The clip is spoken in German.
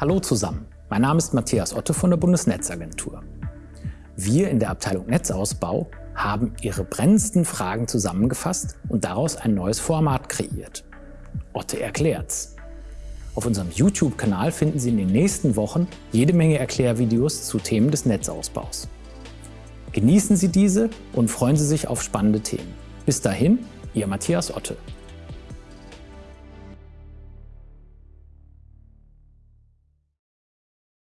Hallo zusammen, mein Name ist Matthias Otte von der Bundesnetzagentur. Wir in der Abteilung Netzausbau haben Ihre brennendsten Fragen zusammengefasst und daraus ein neues Format kreiert. Otte erklärt's. Auf unserem YouTube-Kanal finden Sie in den nächsten Wochen jede Menge Erklärvideos zu Themen des Netzausbaus. Genießen Sie diese und freuen Sie sich auf spannende Themen. Bis dahin, Ihr Matthias Otte.